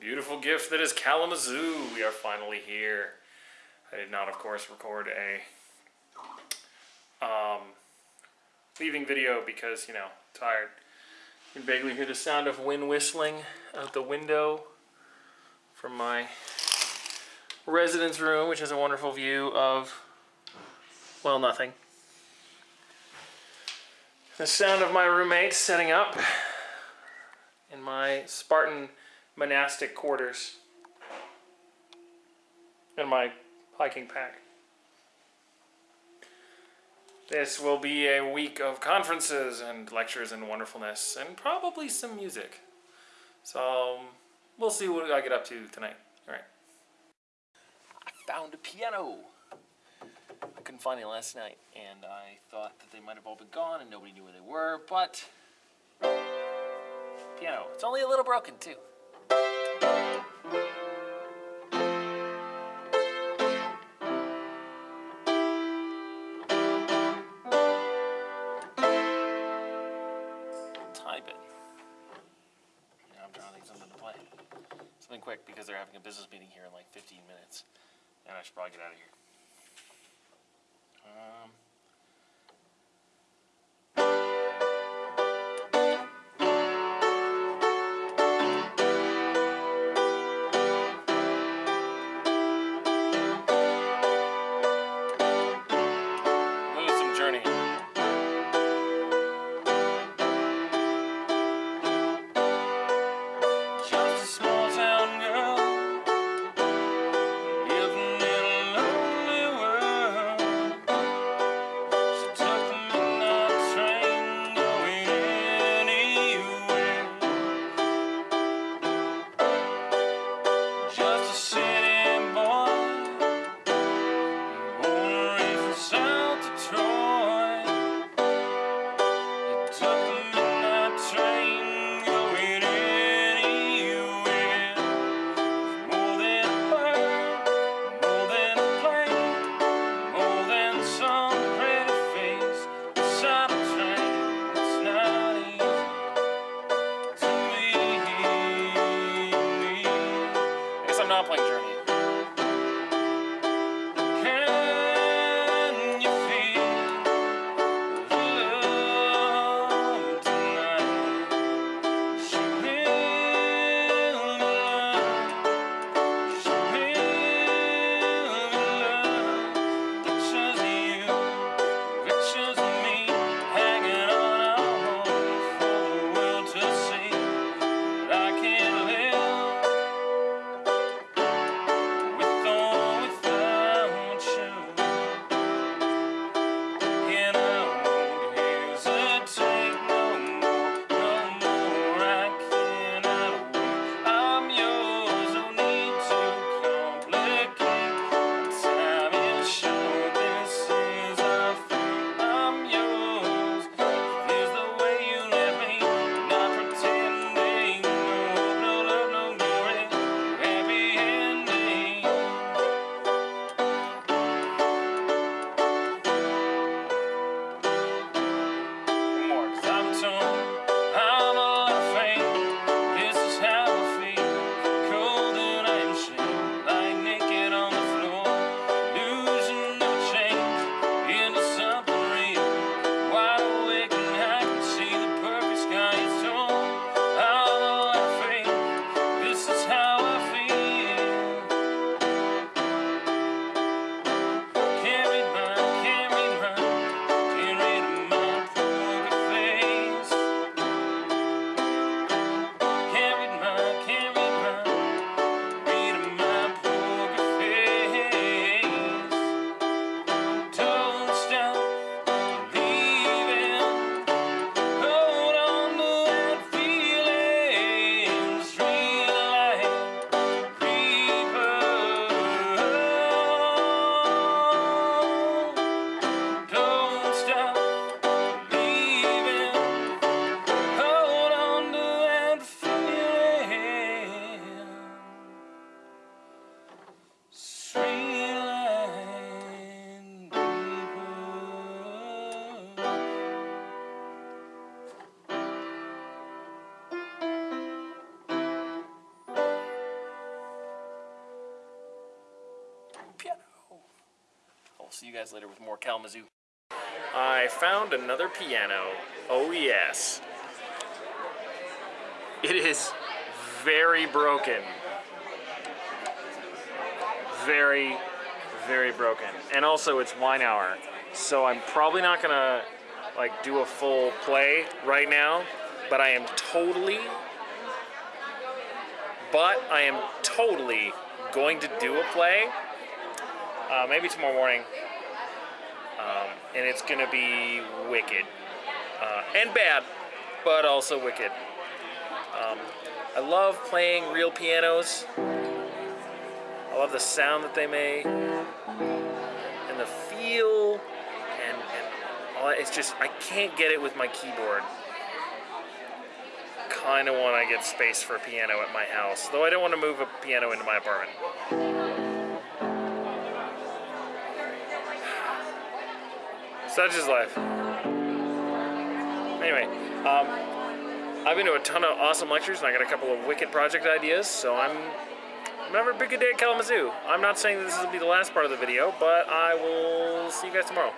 beautiful gift that is Kalamazoo. We are finally here. I did not, of course, record a um, leaving video because, you know, tired. You can vaguely hear the sound of wind whistling out the window from my residence room, which has a wonderful view of, well, nothing. The sound of my roommate setting up in my Spartan monastic quarters and my hiking pack. This will be a week of conferences and lectures and wonderfulness and probably some music. So um, we'll see what I get up to tonight. All right. I found a piano. I couldn't find it last night and I thought that they might have all been gone and nobody knew where they were, but piano. It's only a little broken too. I'm something to play. Something quick because they're having a business meeting here in like 15 minutes. And I should probably get out of here. Um, see you guys later with more Kalamazoo. I found another piano. Oh yes. It is very broken. Very, very broken. And also it's wine hour. So I'm probably not gonna like do a full play right now, but I am totally, but I am totally going to do a play, uh, maybe tomorrow morning, um, and it's gonna be wicked uh, and bad, but also wicked. Um, I love playing real pianos. I love the sound that they make and the feel and, and all that. It's just, I can't get it with my keyboard. Kind of want to get space for a piano at my house, though I don't want to move a piano into my apartment. Such is life. Anyway, um, I've been to a ton of awesome lectures and I got a couple of wicked project ideas, so I'm, a big good day at Kalamazoo. I'm not saying this will be the last part of the video, but I will see you guys tomorrow.